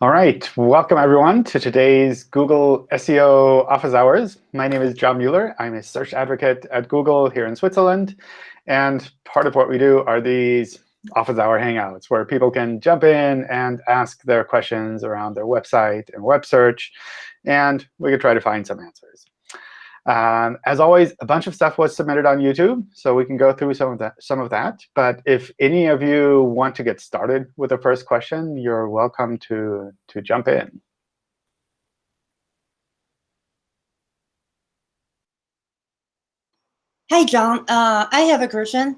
All right, welcome everyone to today's Google SEO Office Hours. My name is John Mueller. I'm a search advocate at Google here in Switzerland. And part of what we do are these Office Hour Hangouts, where people can jump in and ask their questions around their website and web search. And we can try to find some answers. Um, as always, a bunch of stuff was submitted on YouTube, so we can go through some of that. Some of that. But if any of you want to get started with the first question, you're welcome to, to jump in. Hi, John. Uh, I have a question.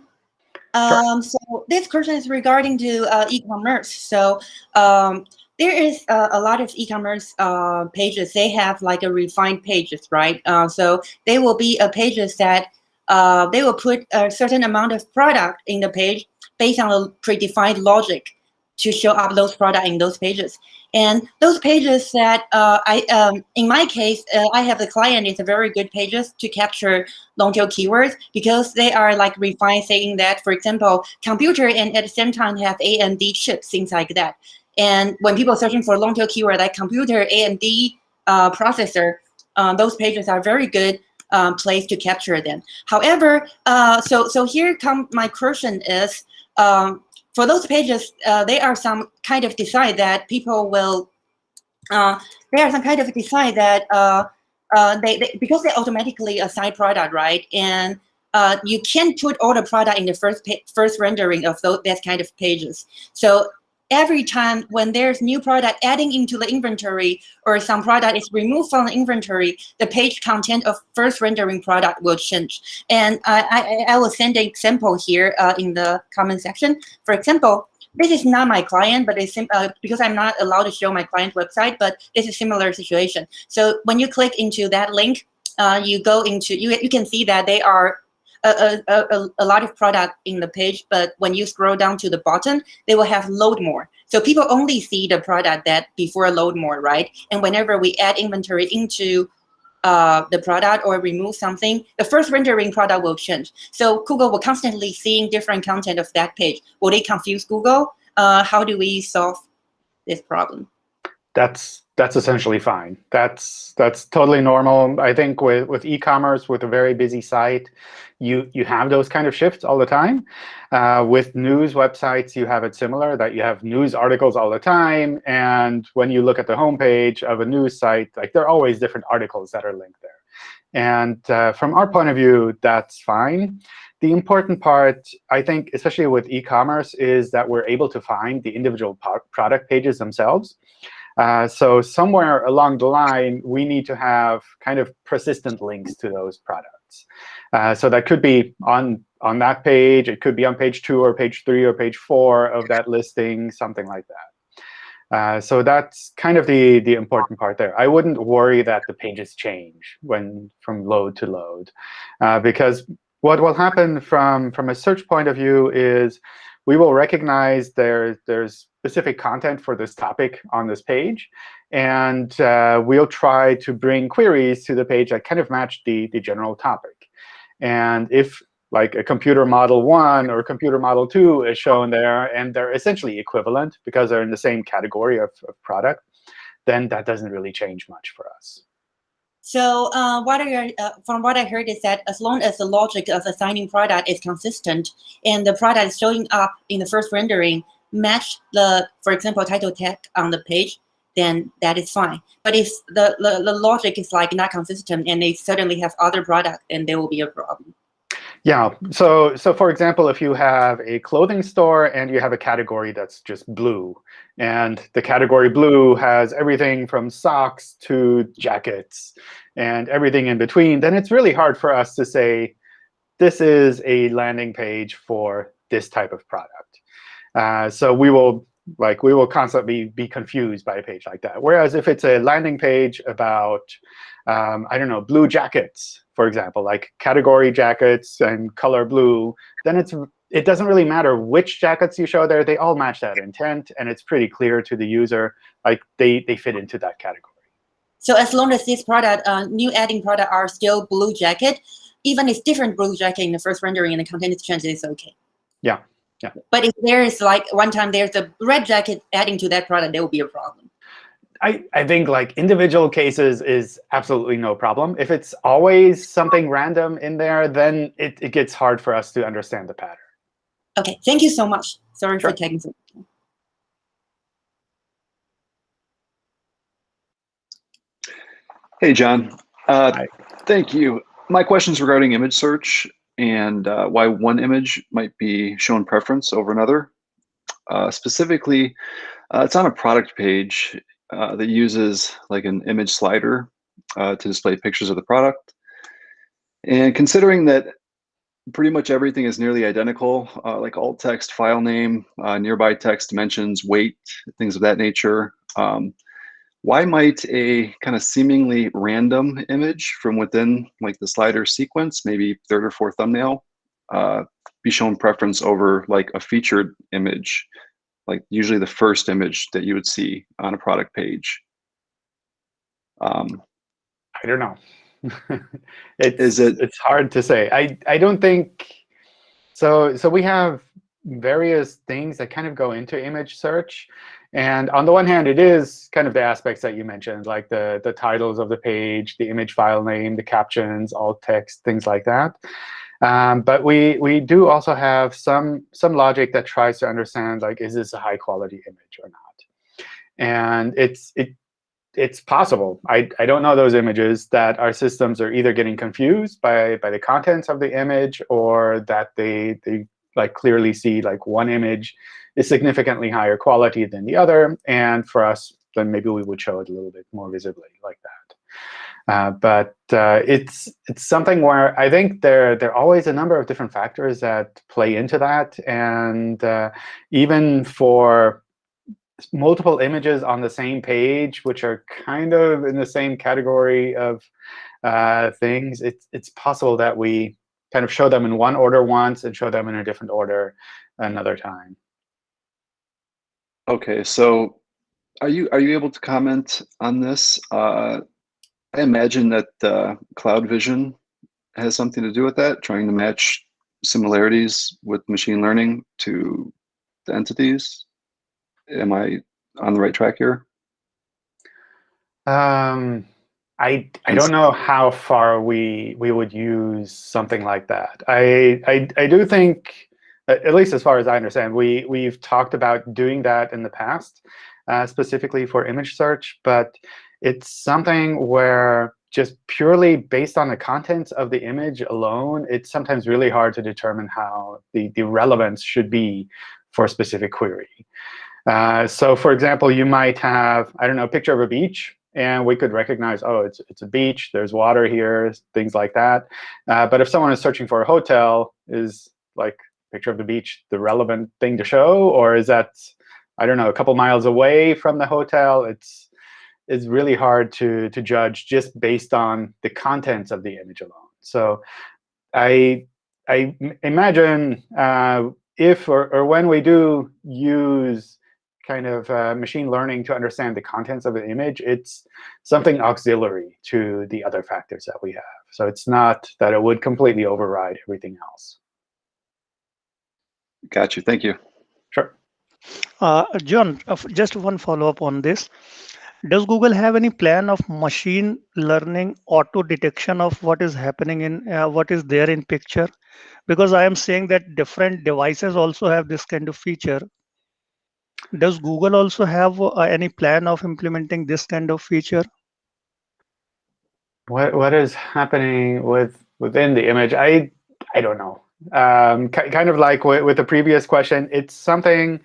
Um, sure. So this question is regarding to uh, e-commerce. So um, there is uh, a lot of e-commerce uh, pages. They have like a refined pages, right? Uh, so they will be a pages that uh, they will put a certain amount of product in the page based on a predefined logic to show up those product in those pages. And those pages that uh, I, um, in my case, uh, I have a client, it's a very good pages to capture long tail keywords because they are like refined saying that, for example, computer and at the same time have AMD chips, things like that. And when people are searching for long tail keyword like computer, AMD uh, processor, um, those pages are very good um, place to capture them. However, uh, so so here come my question is um, for those pages, uh, they are some kind of design that people will. Uh, they are some kind of design that uh, uh, they, they because they automatically assign product right and. Uh, you can't put all the product in the first first rendering of those that kind of pages. So every time when there's new product adding into the inventory or some product is removed from the inventory, the page content of first rendering product will change. And I, I, I will send an example here uh, in the comment section. For example, this is not my client, but it's uh, because I'm not allowed to show my client website, but it's a similar situation. So when you click into that link, uh, you go into, you, you can see that they are a, a, a, a lot of product in the page, but when you scroll down to the bottom, they will have load more. So people only see the product that before load more, right? And whenever we add inventory into uh, the product or remove something, the first rendering product will change. So Google will constantly seeing different content of that page. Will they confuse Google? Uh, how do we solve this problem? That's that's essentially fine. That's that's totally normal. I think with with e-commerce, with a very busy site, you you have those kind of shifts all the time. Uh, with news websites, you have it similar that you have news articles all the time, and when you look at the homepage of a news site, like there are always different articles that are linked there. And uh, from our point of view, that's fine. The important part, I think, especially with e-commerce, is that we're able to find the individual product pages themselves. Uh, so somewhere along the line, we need to have kind of persistent links to those products. Uh, so that could be on, on that page. It could be on page 2 or page 3 or page 4 of that listing, something like that. Uh, so that's kind of the, the important part there. I wouldn't worry that the pages change when from load to load. Uh, because what will happen from, from a search point of view is we will recognize there, there's specific content for this topic on this page. And uh, we'll try to bring queries to the page that kind of match the, the general topic. And if like a computer model 1 or computer model 2 is shown there, and they're essentially equivalent because they're in the same category of, of product, then that doesn't really change much for us. So uh, what uh, from what I heard is that as long as the logic of assigning product is consistent and the product is showing up in the first rendering match the, for example, title tag on the page, then that is fine. But if the, the, the logic is like not consistent and they certainly have other product, then there will be a problem. Yeah. So, so for example, if you have a clothing store and you have a category that's just blue, and the category blue has everything from socks to jackets and everything in between, then it's really hard for us to say, this is a landing page for this type of product. Uh, so we will like we will constantly be confused by a page like that. Whereas if it's a landing page about, um, I don't know, blue jackets, for example, like category jackets and color blue, then it's it doesn't really matter which jackets you show there. They all match that intent, and it's pretty clear to the user, like they, they fit into that category. So as long as this product, uh, new adding product are still blue jacket, even if different blue jacket in the first rendering and the content is changed, it's OK. Yeah. Yeah. But if there is like one time there's a red jacket adding to that product, there will be a problem. I, I think like individual cases is absolutely no problem. If it's always something random in there, then it, it gets hard for us to understand the pattern. Okay, thank you so much. Sorry Sure. for taking some. Hey, John. Uh, Hi. Thank you. My question is regarding image search and uh, why one image might be shown preference over another. Uh, specifically, uh, it's on a product page uh, that uses like an image slider uh, to display pictures of the product. And considering that pretty much everything is nearly identical, uh, like alt text, file name, uh, nearby text, dimensions, weight, things of that nature, um, why might a kind of seemingly random image from within like the slider sequence, maybe third or fourth thumbnail, uh, be shown preference over like a featured image, like usually the first image that you would see on a product page? Um, I don't know. it's, Is it- It's hard to say. I I don't think so. So we have various things that kind of go into image search, and on the one hand, it is kind of the aspects that you mentioned, like the the titles of the page, the image file name, the captions, alt text, things like that. Um, but we we do also have some some logic that tries to understand like is this a high quality image or not, and it's it it's possible. I, I don't know those images that our systems are either getting confused by, by the contents of the image or that they, they like clearly see like one image is significantly higher quality than the other. And for us, then maybe we would show it a little bit more visibly like that. Uh, but uh, it's it's something where I think there there are always a number of different factors that play into that, and uh, even for multiple images on the same page, which are kind of in the same category of uh, things, it's, it's possible that we kind of show them in one order once and show them in a different order another time. Okay, so are you are you able to comment on this? Uh, I imagine that uh, Cloud Vision has something to do with that, trying to match similarities with machine learning to the entities. Am I on the right track here? Um, I I don't know how far we we would use something like that. I I, I do think, at least as far as I understand, we we've talked about doing that in the past, uh, specifically for image search. But it's something where just purely based on the contents of the image alone, it's sometimes really hard to determine how the the relevance should be for a specific query. Uh, so for example, you might have, I don't know, a picture of a beach, and we could recognize, oh, it's, it's a beach, there's water here, things like that. Uh, but if someone is searching for a hotel, is like picture of the beach the relevant thing to show? Or is that, I don't know, a couple miles away from the hotel? It's, it's really hard to, to judge just based on the contents of the image alone. So I, I imagine uh, if or, or when we do use kind of uh, machine learning to understand the contents of an image, it's something auxiliary to the other factors that we have. So it's not that it would completely override everything else. Got you. Thank you. Sure. Uh, John, uh, just one follow-up on this. Does Google have any plan of machine learning auto detection of what is happening in uh, what is there in picture? Because I am saying that different devices also have this kind of feature. Does Google also have uh, any plan of implementing this kind of feature? What what is happening with within the image? I I don't know. Um, kind of like with, with the previous question, it's something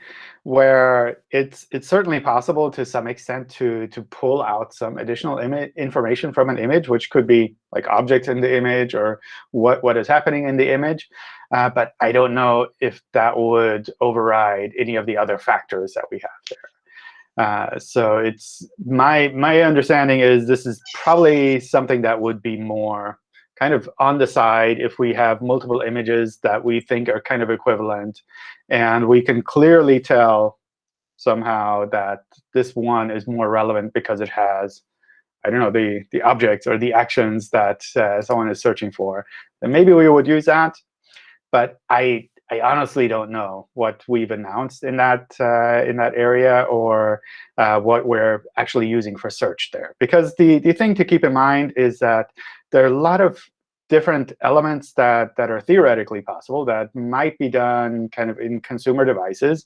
where it's it's certainly possible to some extent to to pull out some additional information from an image, which could be like objects in the image or what what is happening in the image. Uh, but I don't know if that would override any of the other factors that we have there. Uh, so it's my my understanding is this is probably something that would be more kind of on the side if we have multiple images that we think are kind of equivalent, and we can clearly tell somehow that this one is more relevant because it has, I don't know, the the objects or the actions that uh, someone is searching for. Then maybe we would use that. But I I honestly don't know what we've announced in that uh, in that area or uh, what we're actually using for search there. Because the the thing to keep in mind is that there are a lot of different elements that, that are theoretically possible that might be done kind of in consumer devices.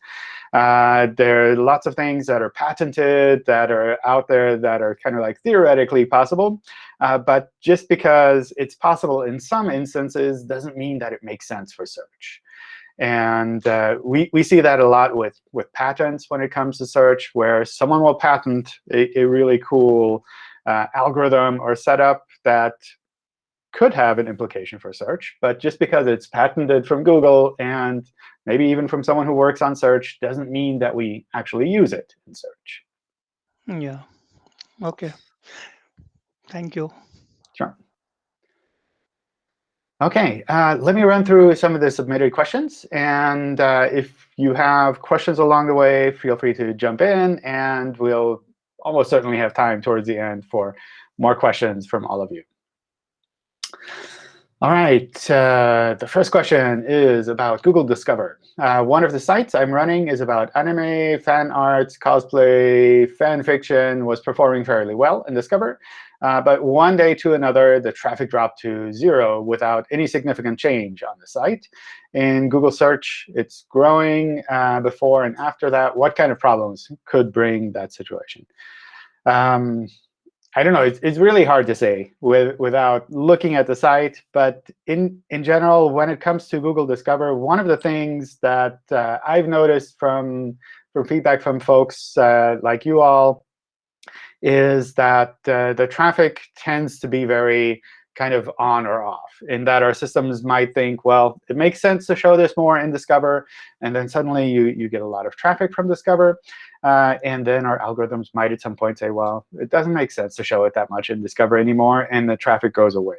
Uh, there are lots of things that are patented, that are out there that are kind of like theoretically possible. Uh, but just because it's possible in some instances doesn't mean that it makes sense for search. And uh, we, we see that a lot with, with patents when it comes to search, where someone will patent a, a really cool uh, algorithm or setup that could have an implication for search. But just because it's patented from Google and maybe even from someone who works on search doesn't mean that we actually use it in search. Yeah. OK. Thank you. OK, uh, let me run through some of the submitted questions. And uh, if you have questions along the way, feel free to jump in. And we'll almost certainly have time towards the end for more questions from all of you. All right, uh, the first question is about Google Discover. Uh, one of the sites I'm running is about anime, fan arts, cosplay, fan fiction, was performing fairly well in Discover. Uh, but one day to another, the traffic dropped to zero without any significant change on the site. In Google Search, it's growing uh, before and after that. What kind of problems could bring that situation? Um, I don't know. It's, it's really hard to say with, without looking at the site. But in, in general, when it comes to Google Discover, one of the things that uh, I've noticed from, from feedback from folks uh, like you all is that uh, the traffic tends to be very kind of on or off, in that our systems might think, well, it makes sense to show this more in Discover. And then suddenly you, you get a lot of traffic from Discover. Uh, and then our algorithms might at some point say, well, it doesn't make sense to show it that much in Discover anymore, and the traffic goes away.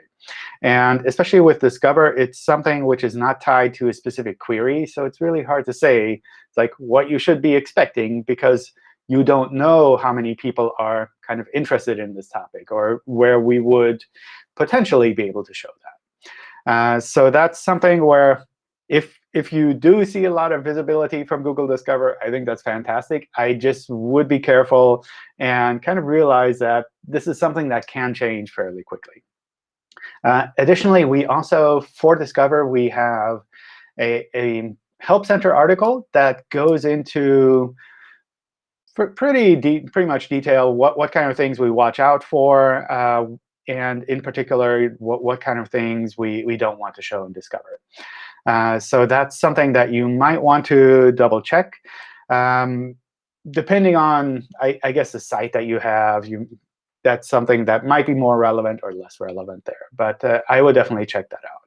And especially with Discover, it's something which is not tied to a specific query. So it's really hard to say like what you should be expecting, because you don't know how many people are kind of interested in this topic or where we would potentially be able to show that. Uh, so that's something where if if you do see a lot of visibility from Google Discover, I think that's fantastic. I just would be careful and kind of realize that this is something that can change fairly quickly. Uh, additionally, we also, for Discover, we have a, a Help Center article that goes into pretty pretty much detail what, what kind of things we watch out for, uh, and in particular, what, what kind of things we, we don't want to show in Discover. Uh, so that's something that you might want to double check. Um, depending on, I, I, guess, the site that you have, you, that's something that might be more relevant or less relevant there. But uh, I would definitely check that out.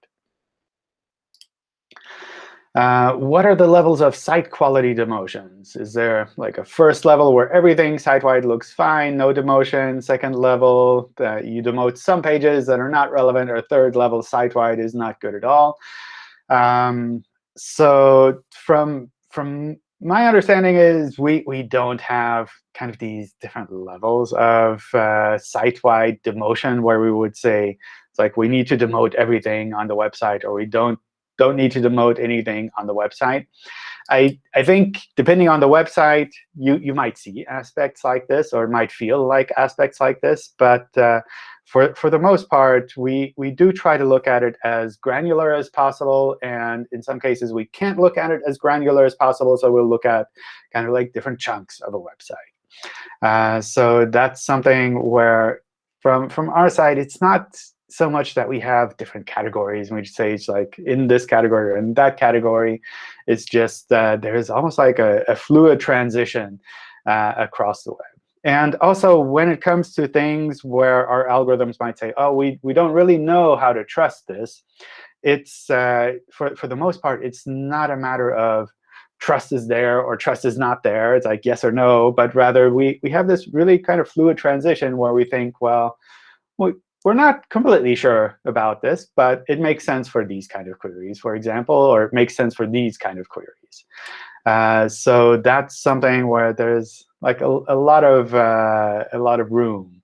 Uh, what are the levels of site quality demotions? Is there like a first level where everything site-wide looks fine, no demotion? Second level, uh, you demote some pages that are not relevant, or third level site-wide is not good at all? Um, so from from my understanding is we we don't have kind of these different levels of uh, site-wide demotion where we would say it's like we need to demote everything on the website or we don't don't need to demote anything on the website. I, I think depending on the website, you, you might see aspects like this or might feel like aspects like this. But uh, for, for the most part, we, we do try to look at it as granular as possible. And in some cases, we can't look at it as granular as possible. So we'll look at kind of like different chunks of a website. Uh, so that's something where from, from our side, it's not so much that we have different categories. And we just say it's like in this category or in that category. It's just there's almost like a, a fluid transition uh, across the web. And also, when it comes to things where our algorithms might say, oh, we, we don't really know how to trust this, it's uh, for, for the most part, it's not a matter of trust is there or trust is not there. It's like yes or no. But rather, we, we have this really kind of fluid transition where we think, well, we, we're not completely sure about this, but it makes sense for these kind of queries, for example, or it makes sense for these kind of queries. Uh, so that's something where there's like a, a lot of uh, a lot of room.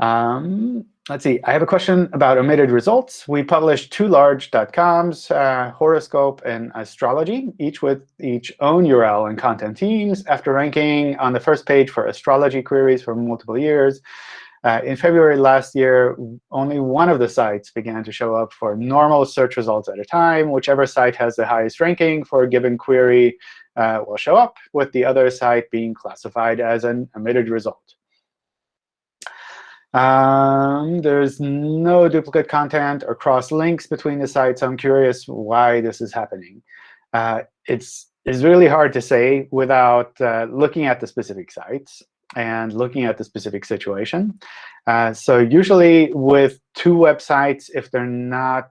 Um, let's see. I have a question about omitted results. We published two large .coms, uh, Horoscope and Astrology, each with each own URL and content teams. After ranking on the first page for astrology queries for multiple years, uh, in February last year, only one of the sites began to show up for normal search results at a time. Whichever site has the highest ranking for a given query uh, will show up, with the other site being classified as an omitted result. Um, there's no duplicate content or cross links between the sites. I'm curious why this is happening. Uh, it's, it's really hard to say without uh, looking at the specific sites and looking at the specific situation. Uh, so usually with two websites, if they're not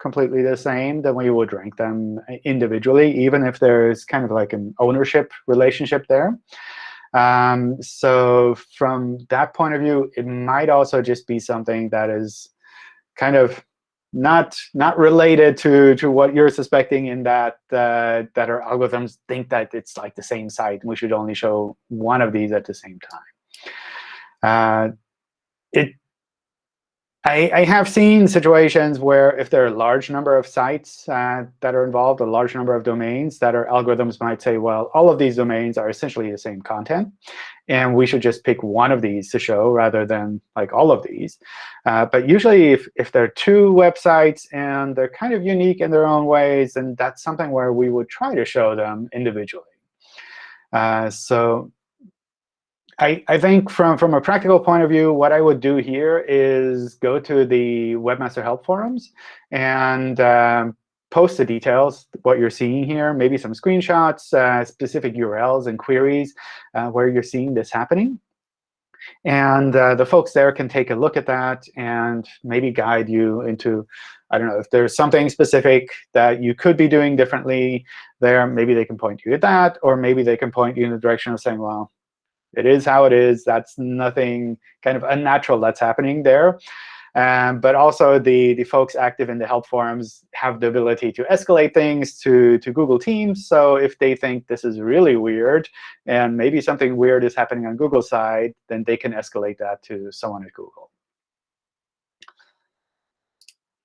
completely the same, then we would rank them individually, even if there's kind of like an ownership relationship there. Um, so from that point of view, it might also just be something that is kind of not not related to to what you're suspecting in that uh, that our algorithms think that it's like the same site and we should only show one of these at the same time. Uh, it I, I, have seen situations where if there are a large number of sites uh, that are involved, a large number of domains, that our algorithms might say, well, all of these domains are essentially the same content, and we should just pick one of these to show rather than like all of these. Uh, but usually, if, if there are two websites and they're kind of unique in their own ways, then that's something where we would try to show them individually. Uh, so I, I think from, from a practical point of view, what I would do here is go to the Webmaster Help forums and um, post the details, what you're seeing here, maybe some screenshots, uh, specific URLs and queries uh, where you're seeing this happening. And uh, the folks there can take a look at that and maybe guide you into, I don't know, if there's something specific that you could be doing differently there, maybe they can point you at that. Or maybe they can point you in the direction of saying, well, it is how it is. That's nothing kind of unnatural that's happening there. Um, but also, the, the folks active in the help forums have the ability to escalate things to, to Google Teams. So if they think this is really weird, and maybe something weird is happening on Google's side, then they can escalate that to someone at Google.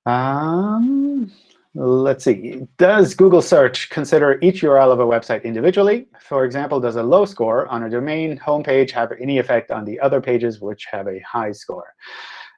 Um, Let's see. Does Google search consider each URL of a website individually? For example, does a low score on a domain homepage have any effect on the other pages which have a high score?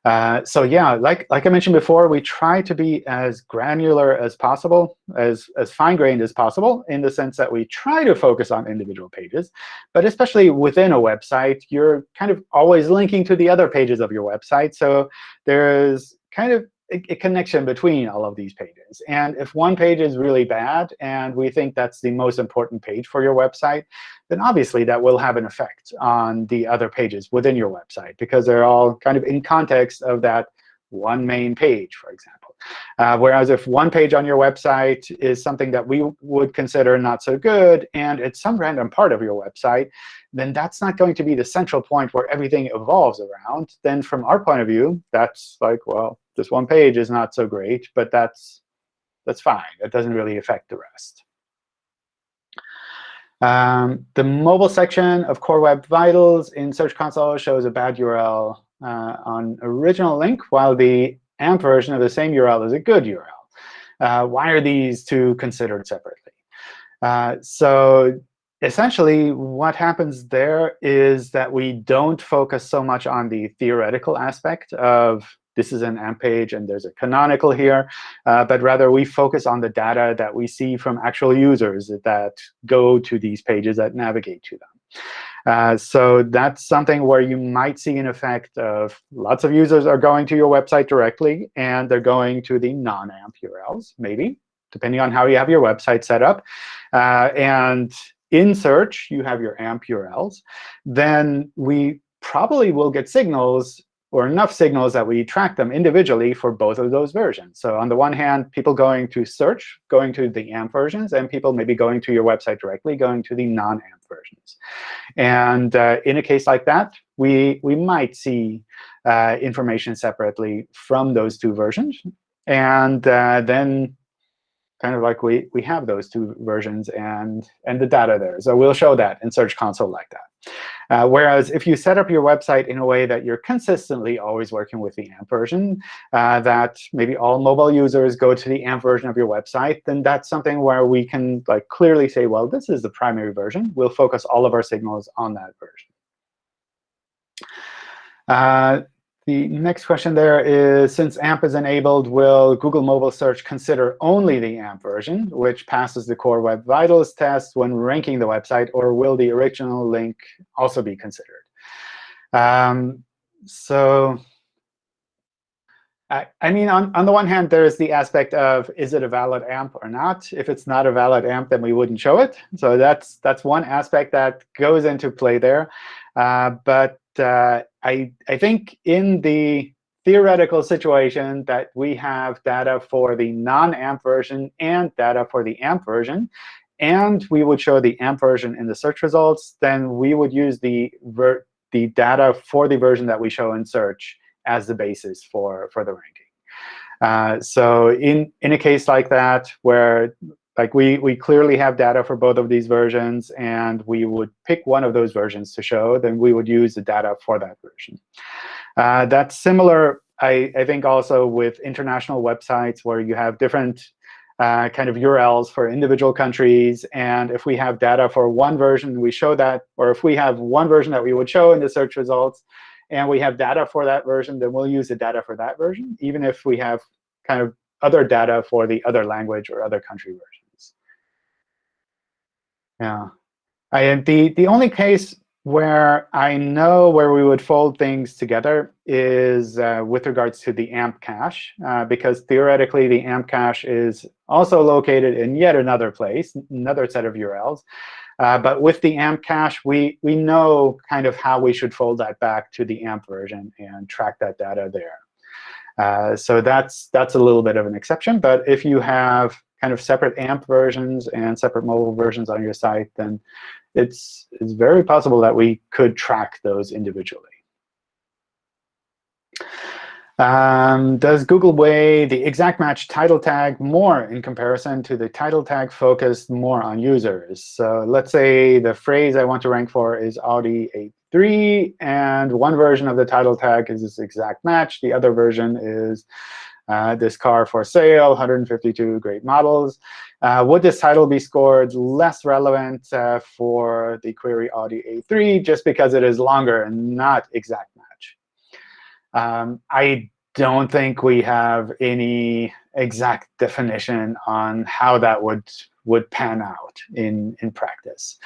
Uh, so yeah, like, like I mentioned before, we try to be as granular as possible, as, as fine-grained as possible, in the sense that we try to focus on individual pages. But especially within a website, you're kind of always linking to the other pages of your website. So there's kind of a, connection between all of these pages. And if one page is really bad, and we think that's the most important page for your website, then obviously that will have an effect on the other pages within your website, because they're all kind of in context of that one main page, for example. Uh, whereas if one page on your website is something that we would consider not so good, and it's some random part of your website, then that's not going to be the central point where everything evolves around. Then from our point of view, that's like, well, this one page is not so great, but that's, that's fine. It doesn't really affect the rest. Um, the mobile section of Core Web Vitals in Search Console shows a bad URL uh, on original link, while the AMP version of the same URL is a good URL. Uh, why are these two considered separately? Uh, so essentially, what happens there is that we don't focus so much on the theoretical aspect of this is an AMP page and there's a canonical here, uh, but rather we focus on the data that we see from actual users that go to these pages that navigate to them. Uh, so that's something where you might see an effect of lots of users are going to your website directly, and they're going to the non-AMP URLs, maybe, depending on how you have your website set up. Uh, and in search, you have your AMP URLs. Then we probably will get signals or enough signals that we track them individually for both of those versions. So on the one hand, people going to search, going to the AMP versions, and people maybe going to your website directly, going to the non-AMP versions. And uh, in a case like that, we, we might see uh, information separately from those two versions. And uh, then kind of like we, we have those two versions and, and the data there. So we'll show that in Search Console like that. Uh, whereas if you set up your website in a way that you're consistently always working with the AMP version, uh, that maybe all mobile users go to the AMP version of your website, then that's something where we can like clearly say, well, this is the primary version. We'll focus all of our signals on that version. Uh, the next question there is, since AMP is enabled, will Google Mobile Search consider only the AMP version, which passes the Core Web Vitals test when ranking the website, or will the original link also be considered? Um, so I, I mean, on, on the one hand, there's the aspect of, is it a valid AMP or not? If it's not a valid AMP, then we wouldn't show it. So that's, that's one aspect that goes into play there. Uh, but uh, I, I think in the theoretical situation that we have data for the non-AMP version and data for the AMP version, and we would show the AMP version in the search results, then we would use the, the data for the version that we show in search as the basis for, for the ranking. Uh, so in, in a case like that, where like we, we clearly have data for both of these versions, and we would pick one of those versions to show, then we would use the data for that version. Uh, that's similar, I, I think, also with international websites where you have different uh, kind of URLs for individual countries. And if we have data for one version, we show that. Or if we have one version that we would show in the search results, and we have data for that version, then we'll use the data for that version, even if we have kind of other data for the other language or other country version. Yeah. I, the, the only case where I know where we would fold things together is uh, with regards to the AMP cache, uh, because theoretically the AMP cache is also located in yet another place, another set of URLs. Uh, but with the AMP cache, we, we know kind of how we should fold that back to the AMP version and track that data there. Uh, so that's, that's a little bit of an exception. But if you have kind of separate AMP versions and separate mobile versions on your site, then it's, it's very possible that we could track those individually. Um, does Google weigh the exact match title tag more in comparison to the title tag focused more on users? So let's say the phrase I want to rank for is Audi A3, and one version of the title tag is this exact match. The other version is uh, this car for sale, 152 great models. Uh, would this title be scored less relevant uh, for the query Audi A3 just because it is longer and not exact match? Um, I don't think we have any exact definition on how that would would pan out in in practice.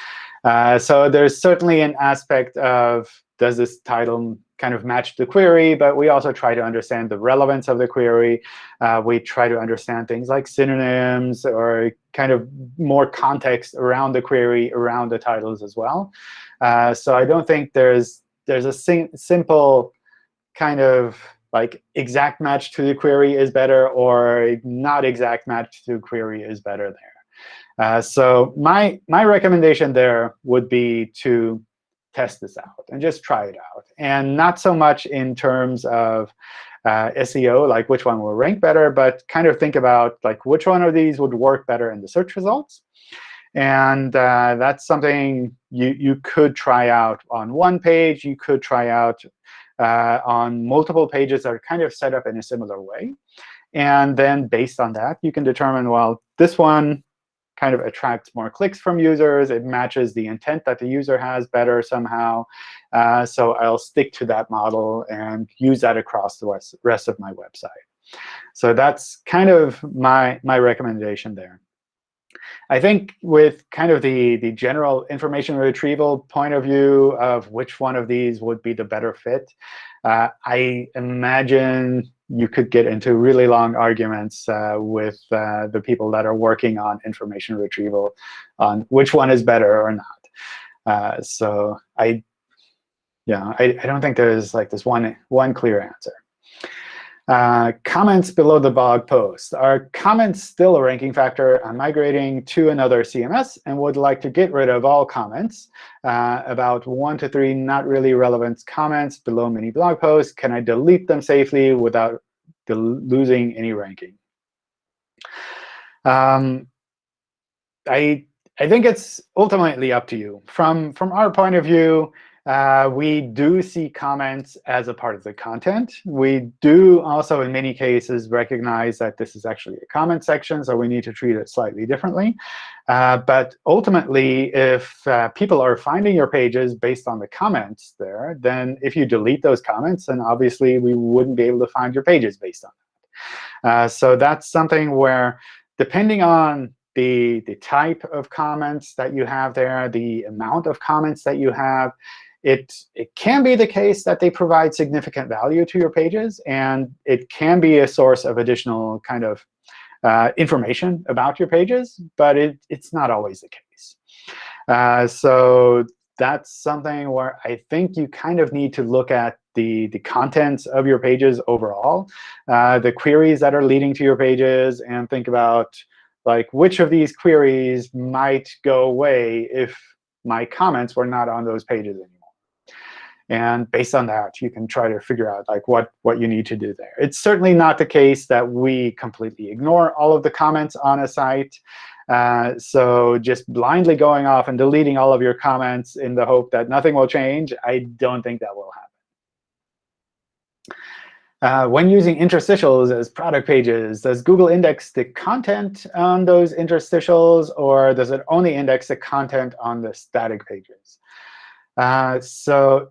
Uh, so there's certainly an aspect of does this title kind of match the query, but we also try to understand the relevance of the query. Uh, we try to understand things like synonyms or kind of more context around the query, around the titles as well. Uh, so I don't think there's there's a simple kind of like exact match to the query is better or not exact match to query is better there. Uh, so my my recommendation there would be to test this out and just try it out. And not so much in terms of uh, SEO, like which one will rank better, but kind of think about like which one of these would work better in the search results. And uh, that's something you, you could try out on one page. You could try out uh, on multiple pages that are kind of set up in a similar way. And then based on that, you can determine, well, this one kind of attracts more clicks from users. It matches the intent that the user has better somehow. Uh, so I'll stick to that model and use that across the rest, of my website. So that's kind of my, my recommendation there. I think with kind of the, the general information retrieval point of view of which one of these would be the better fit, uh, I imagine you could get into really long arguments uh, with uh, the people that are working on information retrieval on which one is better or not. Uh, so I, yeah, I, I don't think there's like this one one clear answer. Uh, comments below the blog post. Are comments still a ranking factor? I'm migrating to another CMS and would like to get rid of all comments. Uh, about one to three not really relevant comments below many blog posts. Can I delete them safely without losing any ranking? Um, I I think it's ultimately up to you. From from our point of view, uh, we do see comments as a part of the content. We do also, in many cases, recognize that this is actually a comment section, so we need to treat it slightly differently. Uh, but ultimately, if uh, people are finding your pages based on the comments there, then if you delete those comments, then obviously we wouldn't be able to find your pages based on that. Uh, so that's something where, depending on the, the type of comments that you have there, the amount of comments that you have, it, it can be the case that they provide significant value to your pages, and it can be a source of additional kind of uh, information about your pages, but it, it's not always the case. Uh, so that's something where I think you kind of need to look at the, the contents of your pages overall, uh, the queries that are leading to your pages, and think about like which of these queries might go away if my comments were not on those pages anymore. And based on that, you can try to figure out like what, what you need to do there. It's certainly not the case that we completely ignore all of the comments on a site. Uh, so just blindly going off and deleting all of your comments in the hope that nothing will change, I don't think that will happen. Uh, when using interstitials as product pages, does Google index the content on those interstitials, or does it only index the content on the static pages? Uh, so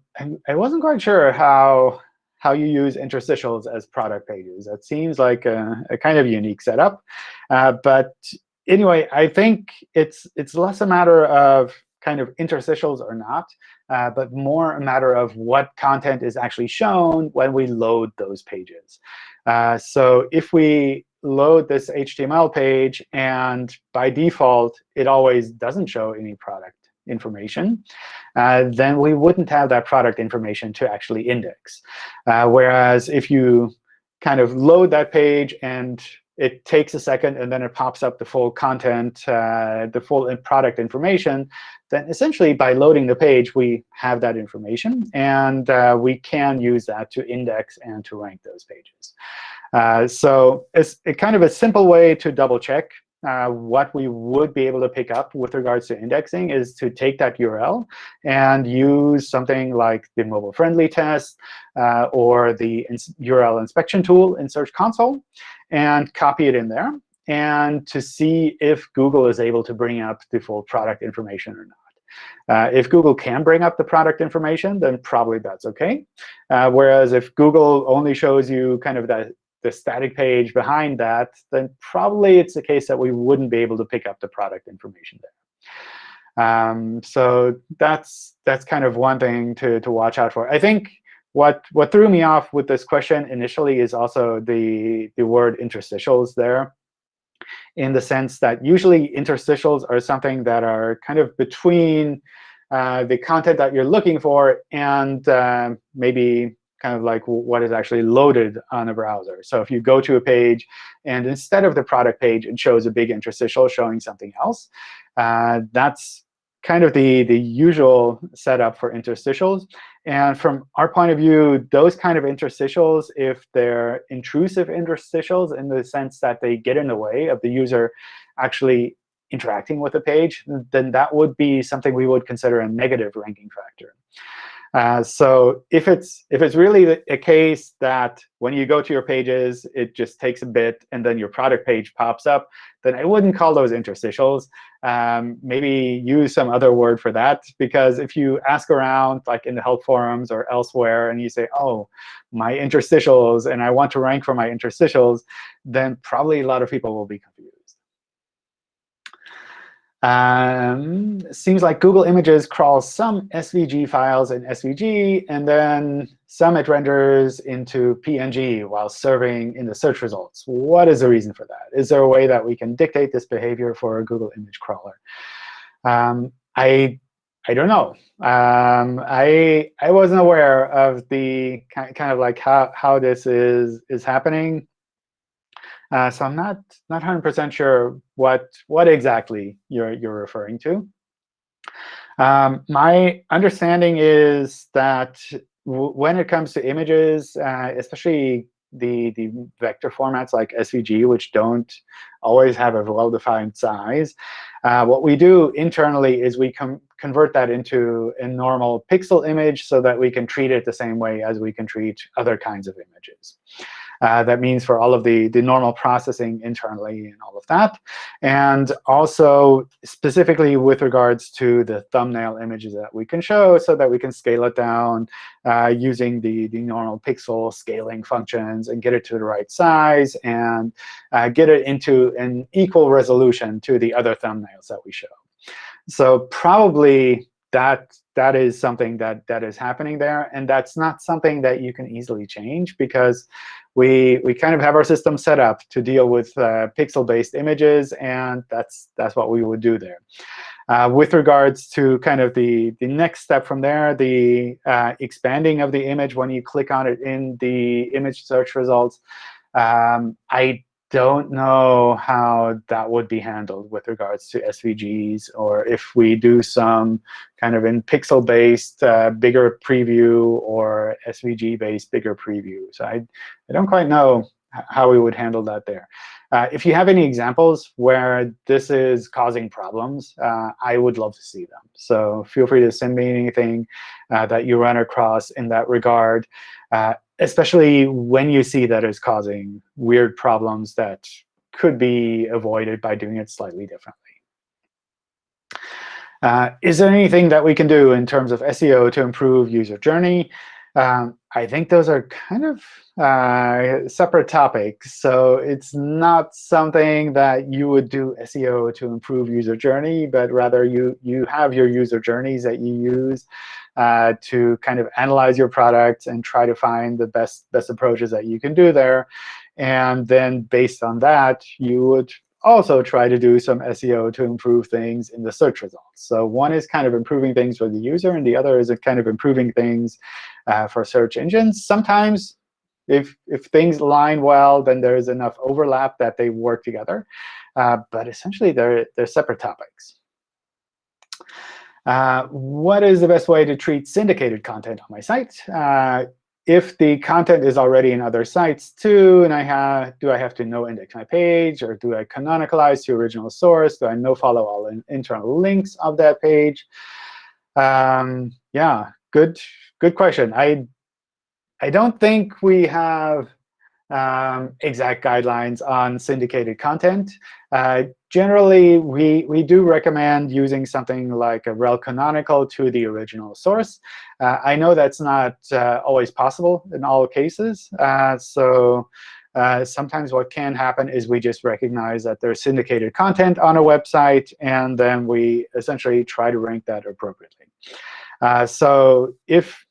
I, wasn't quite sure how how you use interstitials as product pages. That seems like a, a kind of unique setup. Uh, but anyway, I think it's it's less a matter of kind of interstitials or not, uh, but more a matter of what content is actually shown when we load those pages. Uh, so if we load this HTML page, and by default, it always doesn't show any product information, uh, then we wouldn't have that product information to actually index. Uh, whereas if you kind of load that page and it takes a second, and then it pops up the full content, uh, the full product information, then essentially by loading the page, we have that information. And uh, we can use that to index and to rank those pages. Uh, so it's kind of a simple way to double check uh, what we would be able to pick up with regards to indexing is to take that URL and use something like the mobile-friendly test uh, or the ins URL inspection tool in Search Console and copy it in there and to see if Google is able to bring up the full product information or not. Uh, if Google can bring up the product information, then probably that's OK. Uh, whereas if Google only shows you kind of that the static page behind that, then probably it's a case that we wouldn't be able to pick up the product information there. Um, so that's that's kind of one thing to, to watch out for. I think what what threw me off with this question initially is also the, the word interstitials there, in the sense that usually interstitials are something that are kind of between uh, the content that you're looking for and uh, maybe kind of like what is actually loaded on a browser. So if you go to a page, and instead of the product page, it shows a big interstitial showing something else, uh, that's kind of the, the usual setup for interstitials. And from our point of view, those kind of interstitials, if they're intrusive interstitials in the sense that they get in the way of the user actually interacting with the page, then that would be something we would consider a negative ranking factor. Uh, so if it's if it's really a case that when you go to your pages, it just takes a bit, and then your product page pops up, then I wouldn't call those interstitials. Um, maybe use some other word for that, because if you ask around, like in the help forums or elsewhere, and you say, oh, my interstitials, and I want to rank for my interstitials, then probably a lot of people will be confused. Um, seems like Google Images crawls some SVG files in SVG, and then some it renders into PNG while serving in the search results. What is the reason for that? Is there a way that we can dictate this behavior for a Google image crawler? Um, I I don't know. Um, I I wasn't aware of the kind of like how how this is is happening. Uh, so I'm not not 100% sure what what exactly you're you're referring to. Um, my understanding is that when it comes to images, uh, especially the, the vector formats like SVG, which don't always have a well-defined size. Uh, what we do internally is we convert that into a normal pixel image so that we can treat it the same way as we can treat other kinds of images. Uh, that means for all of the, the normal processing internally and all of that. And also specifically with regards to the thumbnail images that we can show so that we can scale it down uh, using the, the normal pixel scaling functions and get it to the right size and uh, get it into an equal resolution to the other thumbnails that we show. So probably that that is something that that is happening there, and that's not something that you can easily change because we we kind of have our system set up to deal with uh, pixel-based images, and that's that's what we would do there. Uh, with regards to kind of the, the next step from there, the uh, expanding of the image when you click on it in the image search results, um, I don't know how that would be handled with regards to SVGs, or if we do some kind of in pixel-based uh, bigger preview or SVG-based bigger preview. So I, I don't quite know how we would handle that there. Uh, if you have any examples where this is causing problems, uh, I would love to see them. So feel free to send me anything uh, that you run across in that regard. Especially when you see that it's causing weird problems that could be avoided by doing it slightly differently. Uh, is there anything that we can do in terms of SEO to improve user journey? Um, I think those are kind of uh, separate topics. So it's not something that you would do SEO to improve user journey, but rather you, you have your user journeys that you use uh, to kind of analyze your product and try to find the best, best approaches that you can do there. And then based on that, you would also try to do some SEO to improve things in the search results. So one is kind of improving things for the user, and the other is kind of improving things uh, for search engines. Sometimes if, if things align well, then there is enough overlap that they work together. Uh, but essentially, they're, they're separate topics. Uh, what is the best way to treat syndicated content on my site? Uh, if the content is already in other sites too, and I have, do I have to no index my page, or do I canonicalize to original source? Do I no follow all in internal links of that page? Um, yeah, good, good question. I, I don't think we have um, exact guidelines on syndicated content. Uh, generally, we, we do recommend using something like a rel canonical to the original source. Uh, I know that's not uh, always possible in all cases. Uh, so uh, sometimes what can happen is we just recognize that there's syndicated content on a website, and then we essentially try to rank that appropriately. Uh, so if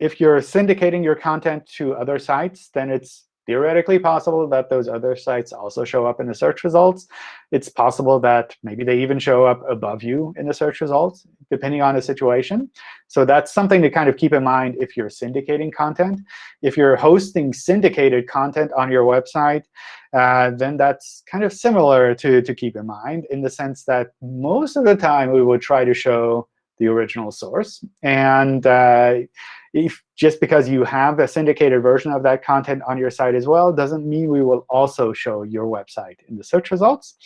if you're syndicating your content to other sites, then it's theoretically possible that those other sites also show up in the search results. It's possible that maybe they even show up above you in the search results, depending on the situation. So that's something to kind of keep in mind if you're syndicating content. If you're hosting syndicated content on your website, uh, then that's kind of similar to, to keep in mind in the sense that most of the time we would try to show the original source. And uh, if just because you have a syndicated version of that content on your site as well doesn't mean we will also show your website in the search results.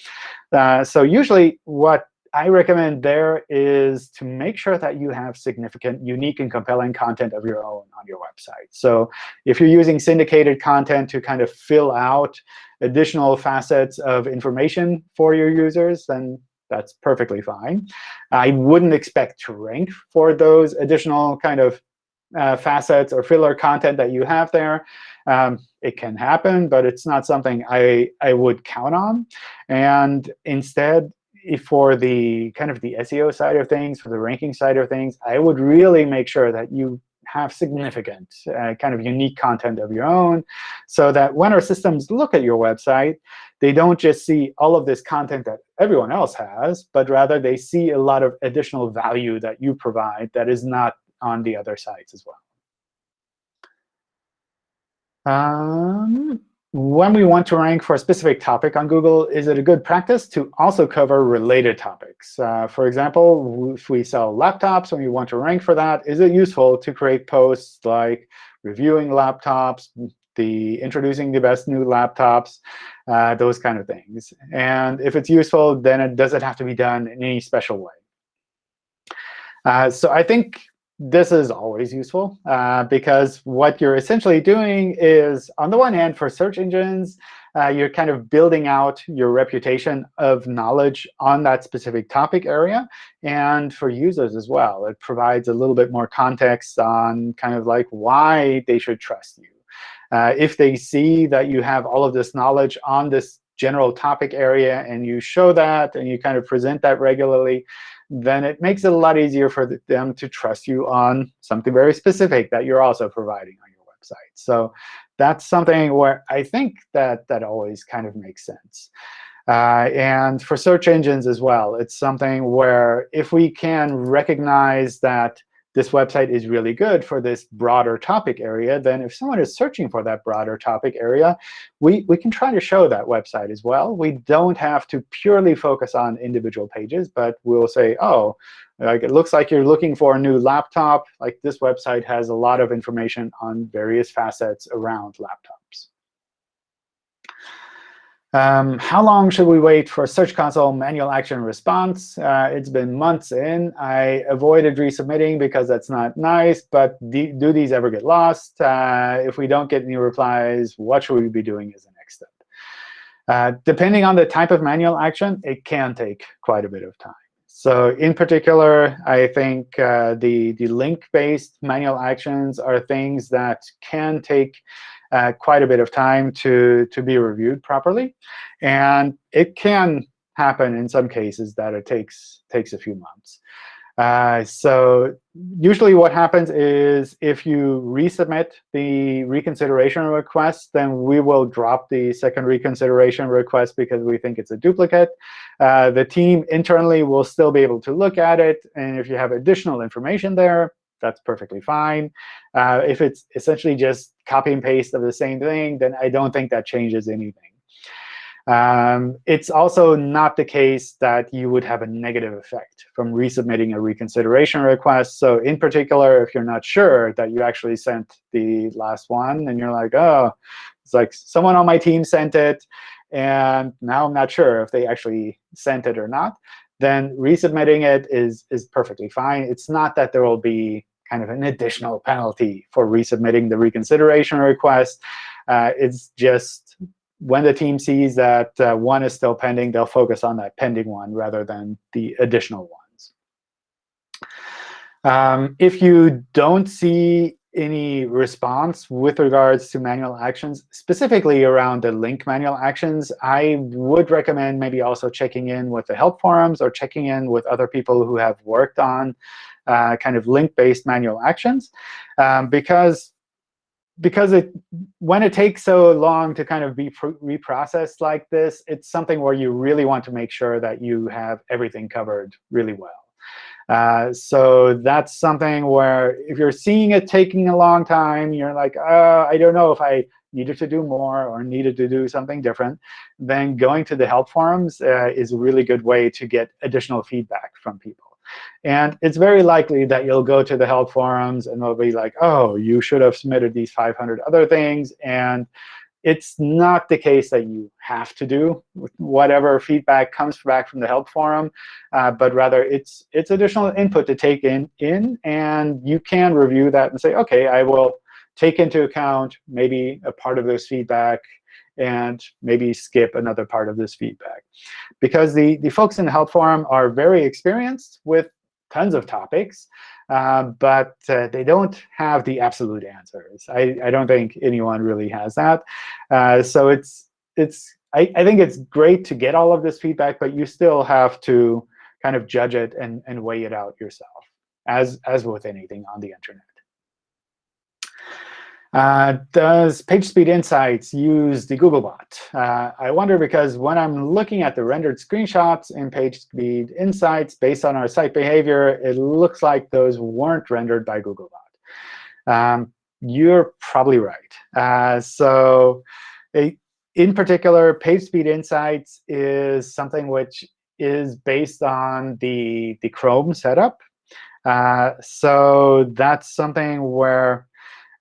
Uh, so usually what I recommend there is to make sure that you have significant, unique, and compelling content of your own on your website. So if you're using syndicated content to kind of fill out additional facets of information for your users, then that's perfectly fine. I wouldn't expect to rank for those additional kind of uh, facets or filler content that you have there. Um, it can happen, but it's not something I, I would count on. And instead, for the kind of the SEO side of things, for the ranking side of things, I would really make sure that you have significant uh, kind of unique content of your own so that when our systems look at your website, they don't just see all of this content that everyone else has, but rather they see a lot of additional value that you provide that is not on the other sites as well. Um, when we want to rank for a specific topic on Google, is it a good practice to also cover related topics? Uh, for example, if we sell laptops and we want to rank for that, is it useful to create posts like reviewing laptops, the introducing the best new laptops, uh, those kind of things. And if it's useful, then it doesn't have to be done in any special way. Uh, so I think this is always useful uh, because what you're essentially doing is, on the one hand, for search engines, uh, you're kind of building out your reputation of knowledge on that specific topic area. And for users as well, it provides a little bit more context on kind of like why they should trust you. Uh, if they see that you have all of this knowledge on this general topic area and you show that and you kind of present that regularly, then it makes it a lot easier for them to trust you on something very specific that you're also providing on your website. So that's something where I think that that always kind of makes sense. Uh, and for search engines as well, it's something where if we can recognize that this website is really good for this broader topic area, then if someone is searching for that broader topic area, we, we can try to show that website as well. We don't have to purely focus on individual pages, but we'll say, oh, like it looks like you're looking for a new laptop. Like this website has a lot of information on various facets around laptops. Um, how long should we wait for Search Console manual action response? Uh, it's been months in. I avoided resubmitting because that's not nice. But do these ever get lost? Uh, if we don't get any replies, what should we be doing as the next step? Uh, depending on the type of manual action, it can take quite a bit of time. So in particular, I think uh, the, the link-based manual actions are things that can take uh, quite a bit of time to, to be reviewed properly. And it can happen in some cases that it takes, takes a few months. Uh, so usually what happens is if you resubmit the reconsideration request, then we will drop the second reconsideration request because we think it's a duplicate. Uh, the team internally will still be able to look at it. And if you have additional information there, that's perfectly fine. Uh, if it's essentially just copy and paste of the same thing, then I don't think that changes anything. Um, it's also not the case that you would have a negative effect from resubmitting a reconsideration request. So in particular, if you're not sure that you actually sent the last one, and you're like, oh, it's like someone on my team sent it, and now I'm not sure if they actually sent it or not, then resubmitting it is, is perfectly fine. It's not that there will be kind of an additional penalty for resubmitting the reconsideration request. Uh, it's just when the team sees that uh, one is still pending, they'll focus on that pending one rather than the additional ones. Um, if you don't see any response with regards to manual actions, specifically around the link manual actions, I would recommend maybe also checking in with the help forums or checking in with other people who have worked on uh, kind of link-based manual actions, um, because because it when it takes so long to kind of be reprocessed like this, it's something where you really want to make sure that you have everything covered really well. Uh, so that's something where if you're seeing it taking a long time, you're like, uh, I don't know if I needed to do more or needed to do something different, then going to the help forums uh, is a really good way to get additional feedback from people. And it's very likely that you'll go to the help forums and they'll be like, oh, you should have submitted these 500 other things. And it's not the case that you have to do whatever feedback comes back from the help forum, uh, but rather it's it's additional input to take in, in, and you can review that and say, OK, I will take into account maybe a part of this feedback and maybe skip another part of this feedback. Because the, the folks in the help forum are very experienced with tons of topics, uh, but uh, they don't have the absolute answers. I, I don't think anyone really has that. Uh, so it's, it's I, I think it's great to get all of this feedback, but you still have to kind of judge it and, and weigh it out yourself, as, as with anything on the internet. Uh, does PageSpeed Insights use the Googlebot? Uh, I wonder because when I'm looking at the rendered screenshots in PageSpeed Insights based on our site behavior, it looks like those weren't rendered by Googlebot. Um, you're probably right. Uh, so in particular, PageSpeed Insights is something which is based on the, the Chrome setup. Uh, so that's something where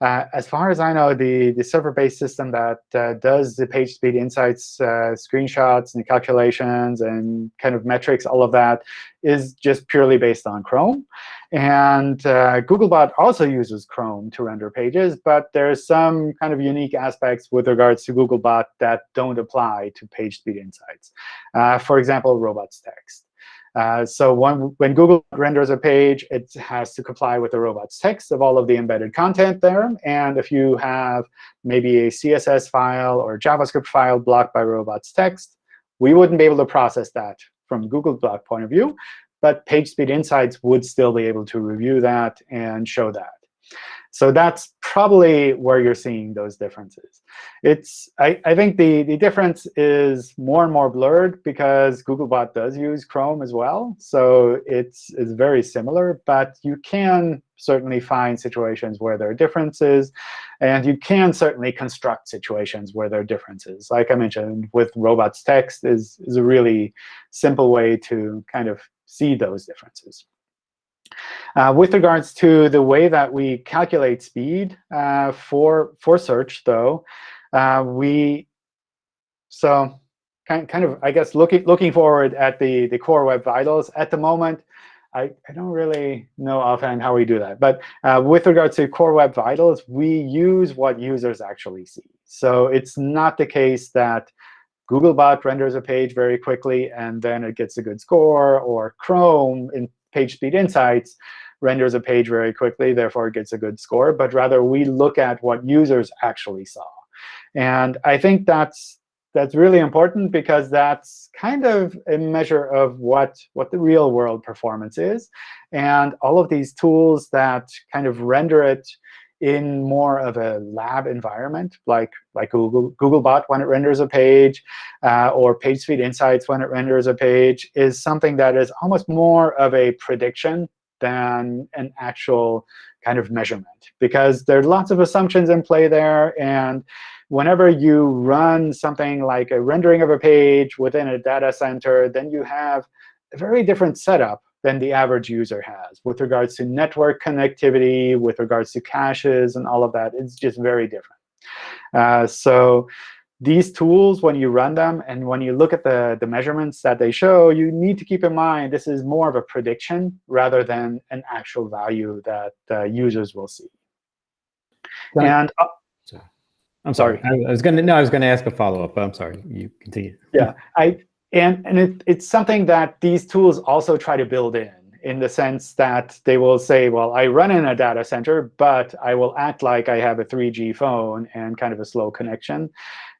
Uh, as far as I know, the, the server-based system that uh, does the page speed insights, uh, screenshots and calculations and kind of metrics, all of that, is just purely based on Chrome. And uh, Googlebot also uses Chrome to render pages, but there's some kind of unique aspects with regards to Googlebot that don't apply to page speed insights. Uh, for example, robots text. Uh, so when, when Google renders a page, it has to comply with the robots text of all of the embedded content there. And if you have maybe a CSS file or JavaScript file blocked by robots text, we wouldn't be able to process that from Googlebot point of view. But PageSpeed Insights would still be able to review that and show that. So that's probably where you're seeing those differences. It's I, I think the, the difference is more and more blurred because Googlebot does use Chrome as well. So it's, it's very similar. But you can certainly find situations where there are differences. And you can certainly construct situations where there are differences. Like I mentioned, with robots text is, is a really simple way to kind of see those differences. Uh, with regards to the way that we calculate speed uh, for for search, though, uh, we so kind kind of I guess looking looking forward at the the core web vitals at the moment. I, I don't really know offhand how we do that. But uh, with regards to core web vitals, we use what users actually see. So it's not the case that Googlebot renders a page very quickly, and then it gets a good score, or Chrome in PageSpeed Insights renders a page very quickly, therefore it gets a good score. But rather, we look at what users actually saw. And I think that's that's really important because that's kind of a measure of what, what the real world performance is. And all of these tools that kind of render it in more of a lab environment, like, like Google, Googlebot when it renders a page, uh, or PageSpeed Insights when it renders a page, is something that is almost more of a prediction than an actual kind of measurement. Because there are lots of assumptions in play there. And whenever you run something like a rendering of a page within a data center, then you have a very different setup than the average user has with regards to network connectivity, with regards to caches, and all of that. It's just very different. Uh, so these tools, when you run them and when you look at the, the measurements that they show, you need to keep in mind this is more of a prediction rather than an actual value that uh, users will see. And uh, I'm sorry. I, I was going to no, I was going to ask a follow up, but I'm sorry. You continue. Yeah, I and, and it, it's something that these tools also try to build in, in the sense that they will say, well, I run in a data center, but I will act like I have a 3G phone and kind of a slow connection.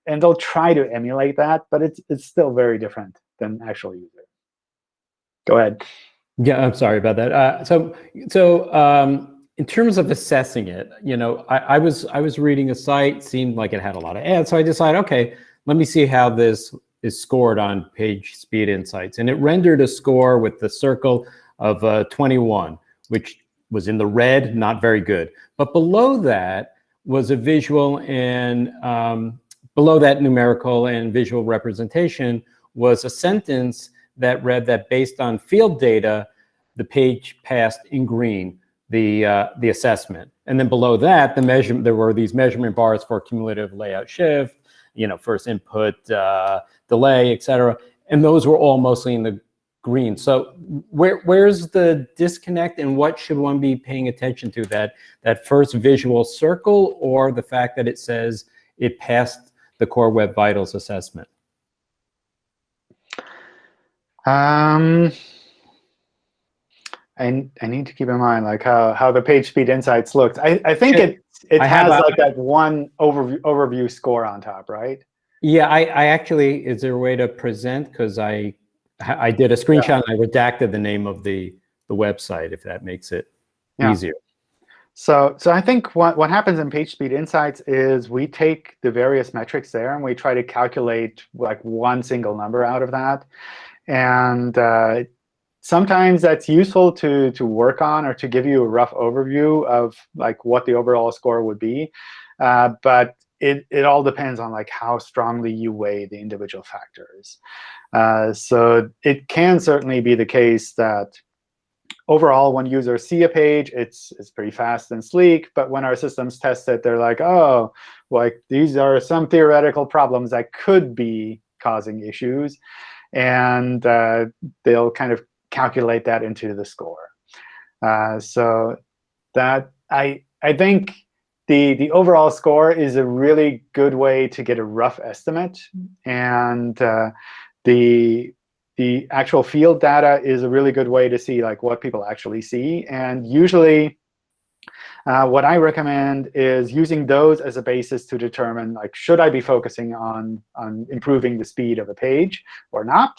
And they'll try to emulate that, but it's, it's still very different than actual user. Go ahead. Yeah, I'm sorry about that. Uh, so, so um, in terms of assessing it, you know, I, I was I was reading a site, seemed like it had a lot of ads, so I decided, okay, let me see how this is scored on page speed insights. And it rendered a score with the circle of uh, 21, which was in the red, not very good. But below that was a visual and um, below that numerical and visual representation was a sentence that read that based on field data, the page passed in green the uh, the assessment. And then below that, the measurement there were these measurement bars for cumulative layout shift, you know, first input, uh, delay, et cetera. And those were all mostly in the green. So where where's the disconnect and what should one be paying attention to? That, that first visual circle or the fact that it says it passed the Core Web Vitals assessment? Um, I, I need to keep in mind like how, how the page speed insights looked. I, I think it, it I has like that one overview, overview score on top, right? Yeah, I, I actually, is there a way to present? Because I I did a screenshot yeah. and I redacted the name of the, the website, if that makes it yeah. easier. So, so I think what, what happens in PageSpeed Insights is we take the various metrics there and we try to calculate like one single number out of that. And uh, sometimes that's useful to, to work on or to give you a rough overview of like what the overall score would be. Uh, but it, it all depends on like how strongly you weigh the individual factors. Uh, so it can certainly be the case that overall, when users see a page, it's it's pretty fast and sleek. But when our systems test it, they're like, oh, like these are some theoretical problems that could be causing issues. And uh, they'll kind of calculate that into the score. Uh, so that I I think the the overall score is a really good way to get a rough estimate, and uh, the the actual field data is a really good way to see like what people actually see. And usually, uh, what I recommend is using those as a basis to determine like should I be focusing on on improving the speed of a page or not,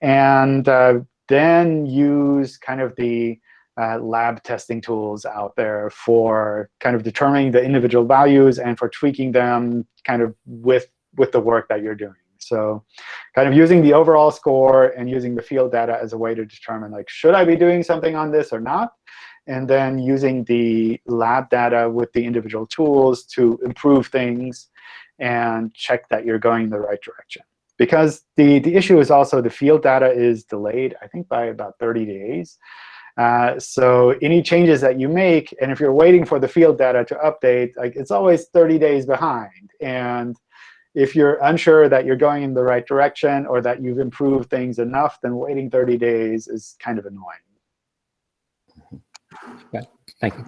and uh, then use kind of the uh, lab testing tools out there for kind of determining the individual values and for tweaking them kind of with with the work that you're doing. So kind of using the overall score and using the field data as a way to determine, like, should I be doing something on this or not? And then using the lab data with the individual tools to improve things and check that you're going in the right direction. Because the, the issue is also the field data is delayed, I think, by about 30 days. Uh, so any changes that you make, and if you're waiting for the field data to update, like it's always 30 days behind. And if you're unsure that you're going in the right direction or that you've improved things enough, then waiting 30 days is kind of annoying. Yeah, thank you.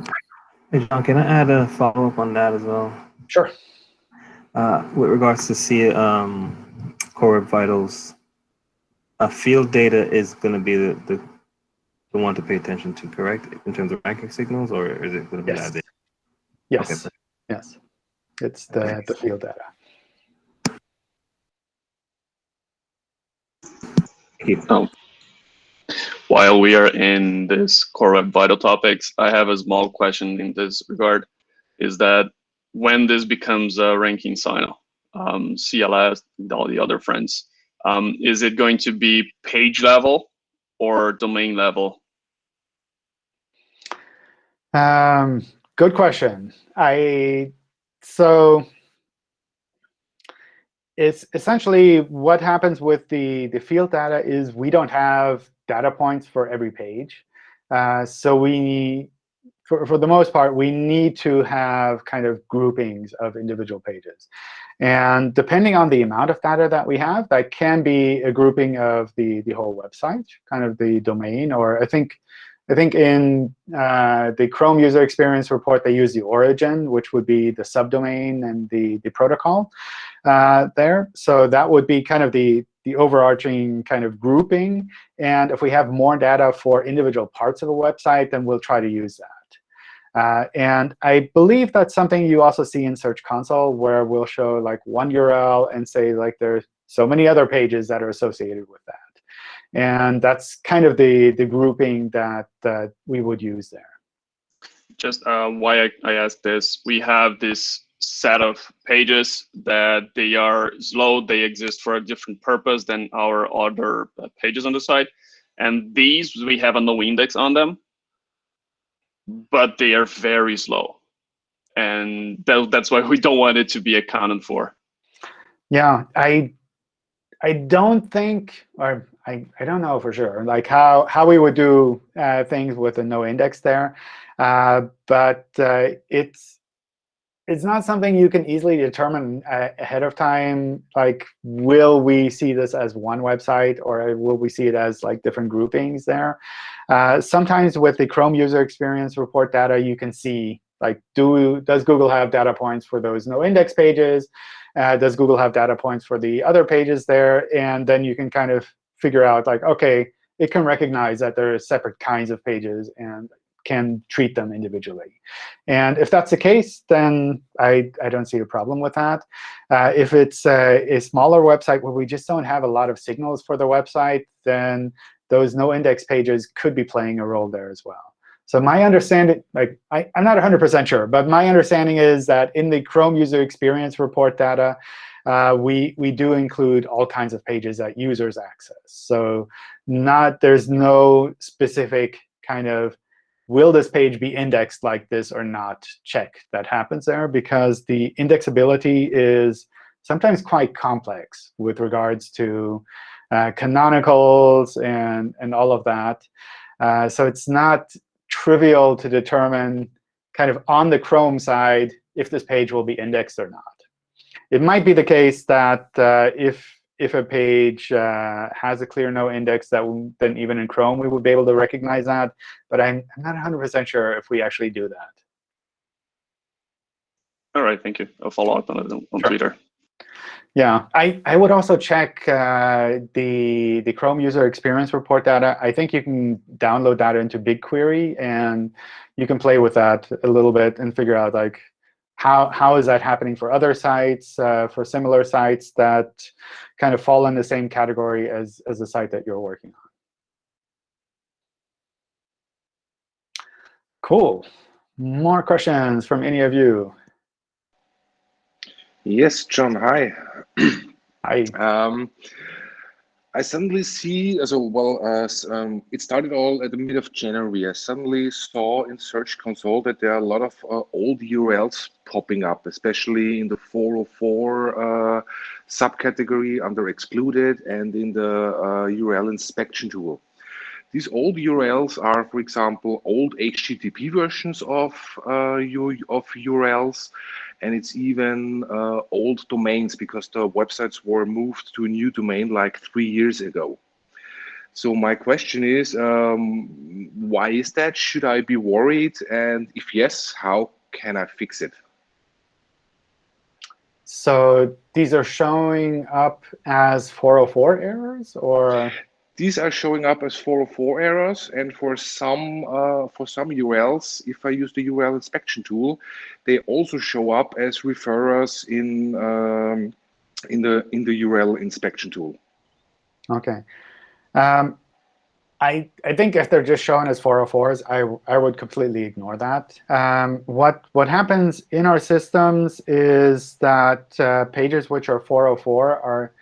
Hey, John, can I add a follow-up on that as well? Sure. Uh, with regards to see um, Core Web Vitals, uh, field data is going to be the, the the one to pay attention to, correct? In terms of ranking signals, or is it going to be Yes. that data? Yes. Okay. Yes. It's the, the field data. Thank. Oh. While we are in this Core Web Vital topics, I have a small question in this regard. Is that when this becomes a ranking signal, um, CLS, and all the other friends, um, is it going to be page level or domain level? Um, good question. I so it's essentially what happens with the the field data is we don't have data points for every page. Uh, so we for, for the most part, we need to have kind of groupings of individual pages. And depending on the amount of data that we have, that can be a grouping of the, the whole website, kind of the domain. Or I think I think in uh, the Chrome user experience report, they use the origin, which would be the subdomain and the, the protocol uh, there. So that would be kind of the, the overarching kind of grouping. And if we have more data for individual parts of a website, then we'll try to use that. Uh, and I believe that's something you also see in Search Console, where we'll show like one URL and say like there's so many other pages that are associated with that. And that's kind of the, the grouping that, that we would use there. Just uh, why I, I asked this, we have this set of pages that they are slow, they exist for a different purpose than our other uh, pages on the site. And these, we have a no index on them, but they are very slow. And that, that's why we don't want it to be accounted for. Yeah, I I don't think, or I, I don't know for sure, like how, how we would do uh, things with a no index there. Uh, but uh, it's it's not something you can easily determine uh, ahead of time. Like, will we see this as one website, or will we see it as like different groupings there? Uh, sometimes with the Chrome user experience report data, you can see like, do does Google have data points for those no index pages? Uh, does Google have data points for the other pages there? And then you can kind of figure out, like, OK, it can recognize that there are separate kinds of pages and can treat them individually. And if that's the case, then I, I don't see a problem with that. Uh, if it's a, a smaller website where we just don't have a lot of signals for the website, then those no index pages could be playing a role there as well. So my understanding, like I, I'm not 100% sure, but my understanding is that in the Chrome user experience report data, uh, we we do include all kinds of pages that users access. So not there's no specific kind of will this page be indexed like this or not check that happens there because the indexability is sometimes quite complex with regards to uh, canonicals and and all of that. Uh, so it's not trivial to determine kind of on the Chrome side if this page will be indexed or not. It might be the case that uh, if if a page uh, has a clear no index, that then even in Chrome we would be able to recognize that. But I'm, I'm not 100% sure if we actually do that. All right, thank you. I'll follow up on it on Sure. Twitter. Yeah, I, I would also check uh, the the Chrome user experience report data. I think you can download that into BigQuery, and you can play with that a little bit and figure out like how how is that happening for other sites, uh, for similar sites that kind of fall in the same category as as the site that you're working on. Cool. More questions from any of you? Yes, John, hi. hi. Um, I suddenly see, uh, so well, uh, um, it started all at the mid of January. I suddenly saw in Search Console that there are a lot of uh, old URLs popping up, especially in the 404 uh, subcategory under excluded and in the uh, URL inspection tool. These old URLs are, for example, old HTTP versions of uh, of URLs, and it's even uh, old domains because the websites were moved to a new domain like three years ago. So my question is, um, why is that? Should I be worried? And if yes, how can I fix it? So these are showing up as 404 errors, or These are showing up as 404 errors, and for some uh, for some URLs, if I use the URL inspection tool, they also show up as referrers in um, in the in the URL inspection tool. okay. Um, I I think if they're just shown as 404s, I I would completely ignore that. Um, what what happens in our systems is that uh, pages which are 404 are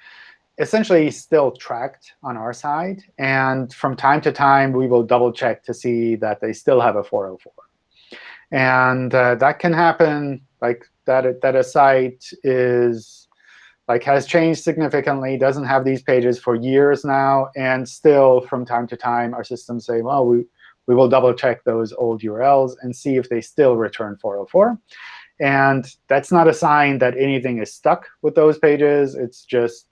essentially still tracked on our side, and from time to time we will double check to see that they still have a 404. And uh, that can happen like that that a site is like has changed significantly, doesn't have these pages for years now, and still from time to time our systems say, well, we, we will double check those old URLs and see if they still return 404. And that's not a sign that anything is stuck with those pages. It's just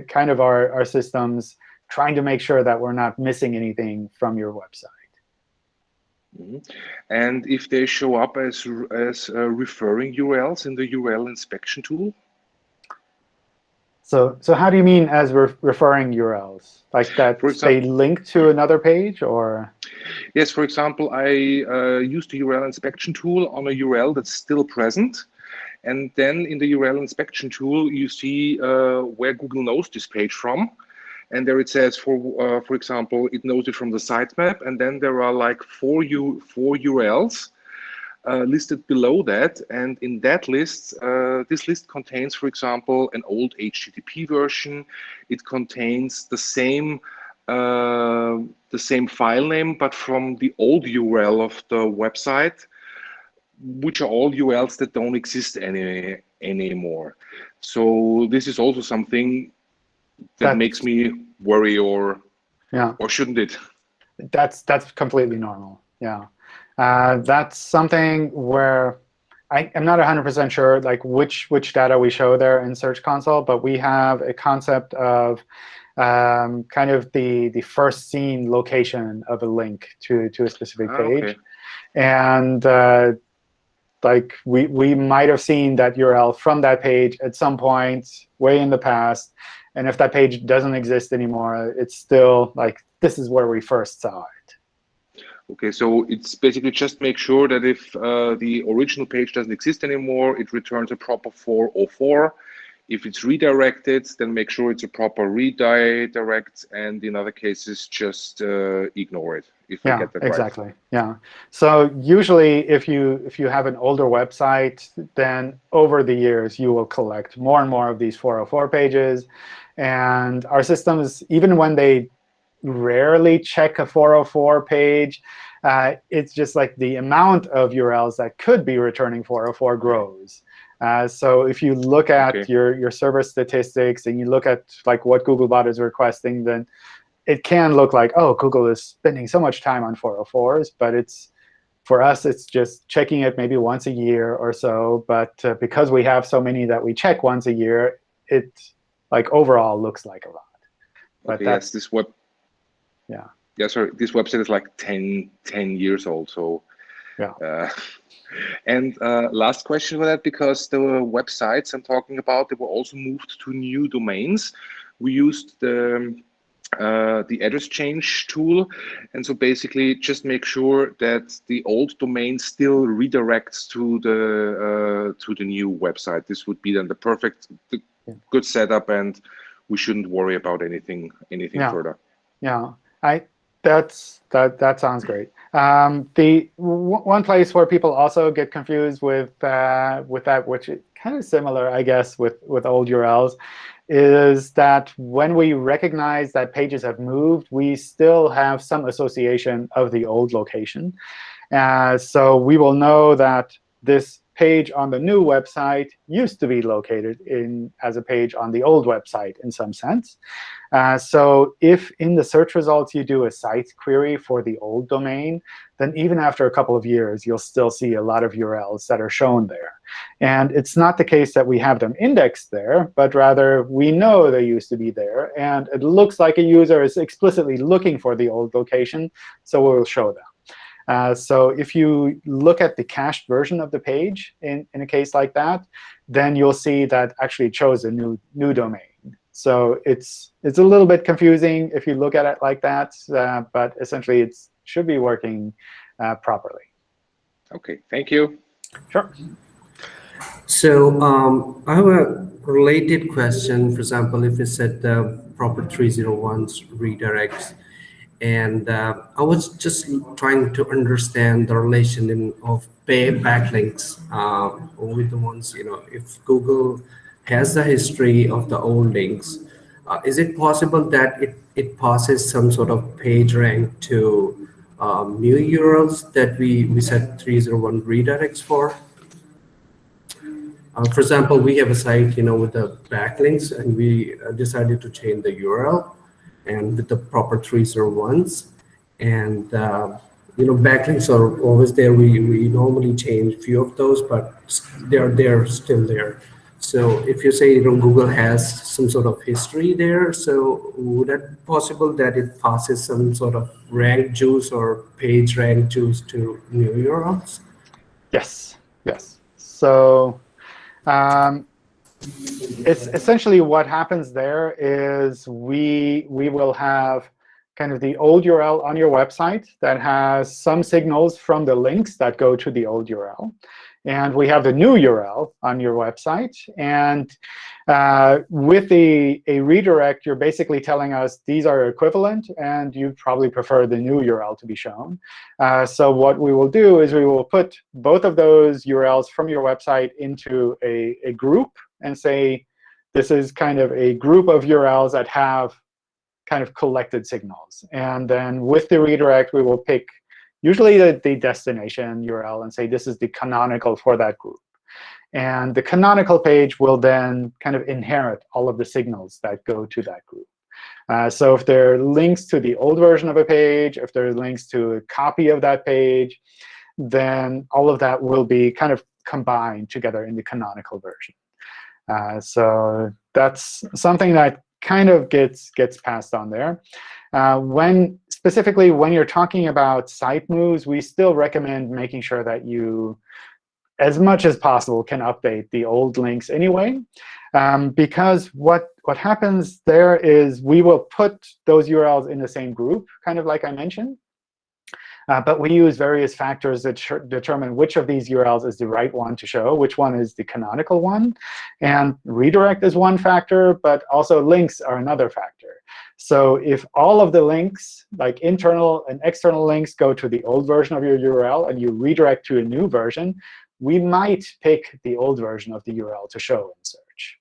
kind of our, our systems trying to make sure that we're not missing anything from your website. Mhm. And if they show up as as uh, referring URLs in the URL inspection tool, So, so how do you mean as re referring URLs? Like that For they link to another page, or Yes, for example, I uh, use the URL inspection tool on a URL that's still present. And then in the URL inspection tool, you see uh, where Google knows this page from. And there it says, for uh, for example, it knows it from the sitemap. And then there are like four, U four URLs uh, listed below that. And in that list, uh, this list contains, for example, an old HTTP version. It contains the same uh, the same file name, but from the old URL of the website, which are all URLs that don't exist any anymore. So this is also something that That- makes me worry, or yeah. or shouldn't it? That's that's completely normal. Yeah, uh, that's something where I, I'm not 100% sure like which which data we show there in Search Console, but we have a concept of um, kind of the the first seen location of a link to to a specific Ah, page, okay. and uh, like we we might have seen that URL from that page at some point way in the past, and if that page doesn't exist anymore, it's still like this is where we first saw it. Okay, so it's basically just make sure that if uh, the original page doesn't exist anymore, it returns a proper 404. If it's redirected, then make sure it's a proper redirect, and in other cases, just uh, ignore it. If I Yeah, get that right. exactly. Yeah. So usually, if you if you have an older website, then over the years you will collect more and more of these 404 pages, and our systems, even when they rarely check a 404 page, uh, it's just like the amount of URLs that could be returning 404 grows. Uh, so if you look at Okay. your your server statistics and you look at like what Googlebot is requesting, then it can look like, oh, Google is spending so much time on 404s, but it's for us, it's just checking it maybe once a year or so. But uh, because we have so many that we check once a year, it like overall looks like a lot. But okay, that's yes, this web. Yeah. Yeah, sorry. This website is like 10, 10 years old. So. Yeah. Uh, and uh, last question for that, because the websites I'm talking about, they were also moved to new domains. We used the uh, the address change tool. And so basically just make sure that the old domain still redirects to the uh, to the new website. This would be then the perfect, the good setup, and we shouldn't worry about anything anything Yeah. further. Yeah, I that's that that sounds great. Um, the one place where people also get confused with uh, with that, which is kind of similar, I guess, with with old URLs, is that when we recognize that pages have moved, we still have some association of the old location. Uh, so we will know that this page on the new website used to be located in as a page on the old website in some sense. Uh, so if in the search results you do a site query for the old domain, then even after a couple of years, you'll still see a lot of URLs that are shown there. And it's not the case that we have them indexed there, but rather we know they used to be there. And it looks like a user is explicitly looking for the old location, so we'll show them. Uh, so if you look at the cached version of the page in, in a case like that, then you'll see that actually it chose a new, new domain. So it's, it's a little bit confusing if you look at it like that, uh, but essentially it should be working uh, properly. Okay, thank you. Sure. So um, I have a related question. For example, if it's set the proper 301s redirects, and uh, I was just trying to understand the relation in, of pay backlinks uh, with the ones, you know, if Google has the history of the old links, uh, is it possible that it, it passes some sort of page rank to um, new URLs that we, we set 301 redirects for? Uh, for example, we have a site, you know, with the backlinks, and we uh, decided to change the URL and with the proper 301s. And, uh, you know, backlinks are always there. We, we normally change few of those, but they're, they're still there. So if you say, you know, Google has some sort of history there, so would it possible that it passes some sort of rank juice or page rank juice to new URLs? Yes, yes. So um, it's essentially what happens there is we we will have kind of the old URL on your website that has some signals from the links that go to the old URL. And we have the new URL on your website. And uh, with the, a redirect, you're basically telling us these are equivalent, and you probably prefer the new URL to be shown. Uh, so what we will do is we will put both of those URLs from your website into a, a group and say, this is kind of a group of URLs that have kind of collected signals. And then with the redirect, we will pick usually the, the destination URL and say this is the canonical for that group. And the canonical page will then kind of inherit all of the signals that go to that group. Uh, so if there are links to the old version of a page, if there are links to a copy of that page, then all of that will be kind of combined together in the canonical version. Uh, so that's something that kind of gets gets passed on there. Uh, when specifically when you're talking about site moves, we still recommend making sure that you, as much as possible, can update the old links anyway. Um, because what what happens there is we will put those URLs in the same group, kind of like I mentioned. Uh, but we use various factors that determine which of these URLs is the right one to show, which one is the canonical one. And redirect is one factor, but also links are another factor. So if all of the links, like internal and external links, go to the old version of your URL and you redirect to a new version, we might pick the old version of the URL to show in search.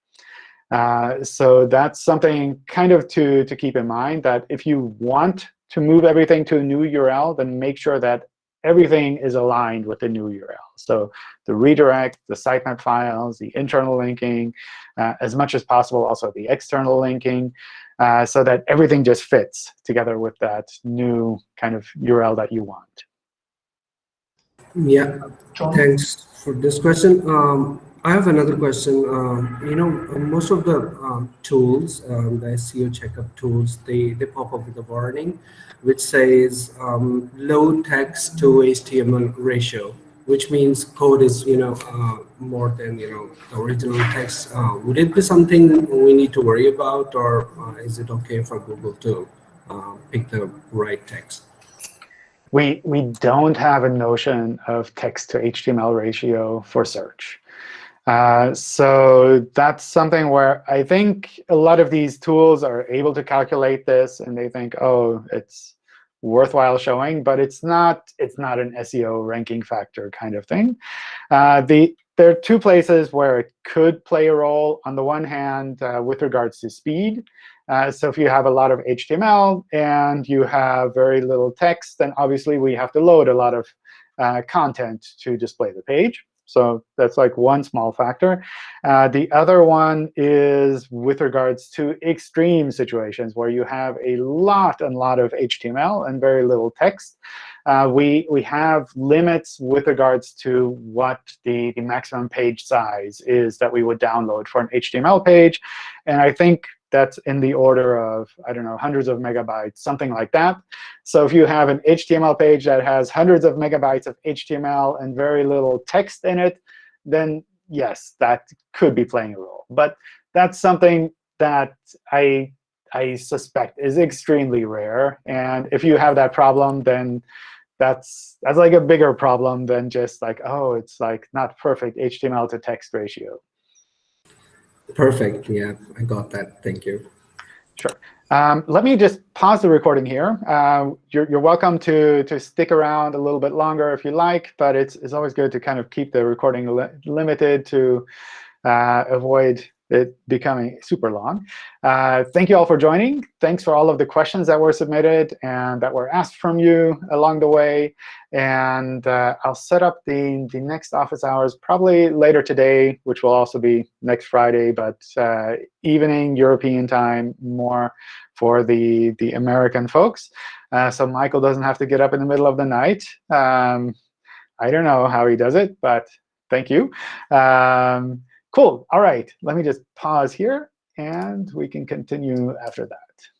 Uh, so that's something kind of to, to keep in mind, that if you want to move everything to a new URL, then make sure that everything is aligned with the new URL. So the redirect, the sitemap files, the internal linking, uh, as much as possible, also the external linking, uh, so that everything just fits together with that new kind of URL that you want. Yeah, thanks for this question. Um, I have another question. Um, you know, most of the um, tools, um, the SEO checkup tools, they, they pop up with a warning which says um, low text to HTML ratio, which means code is, you know, uh, more than, you know, the original text. Uh, would it be something we need to worry about or uh, is it okay for Google to uh, pick the right text? We, we don't have a notion of text to HTML ratio for search. Uh, so that's something where I think a lot of these tools are able to calculate this, and they think, oh, it's worthwhile showing, but it's not it's not an SEO ranking factor kind of thing. Uh, the there are two places where it could play a role. On the one hand, uh, with regards to speed. Uh, so if you have a lot of HTML and you have very little text, then obviously we have to load a lot of uh, content to display the page. So that's like one small factor. Uh, the other one is with regards to extreme situations where you have a lot and lot of HTML and very little text. Uh, we, we have limits with regards to what the, the maximum page size is that we would download for an HTML page. And I think that's in the order of, I don't know, hundreds of megabytes, something like that. So if you have an HTML page that has hundreds of megabytes of HTML and very little text in it, then yes, that could be playing a role. But that's something that I, I suspect is extremely rare. And if you have that problem, then that's that's like a bigger problem than just like, oh, it's like not perfect HTML to text ratio. Perfect. Yeah, I got that. Thank you. Sure. Um, let me just pause the recording here. Uh, you're, you're welcome to, to stick around a little bit longer if you like, but it's, it's always good to kind of keep the recording li limited to uh, avoid it becoming super long. Uh, thank you all for joining. Thanks for all of the questions that were submitted and that were asked from you along the way. And uh, I'll set up the, the next office hours probably later today, which will also be next Friday, but uh, evening European time more for the, the American folks. Uh, so Michael doesn't have to get up in the middle of the night. Um, I don't know how he does it, but thank you. Um, Cool. All right. Let me just pause here, and we can continue after that.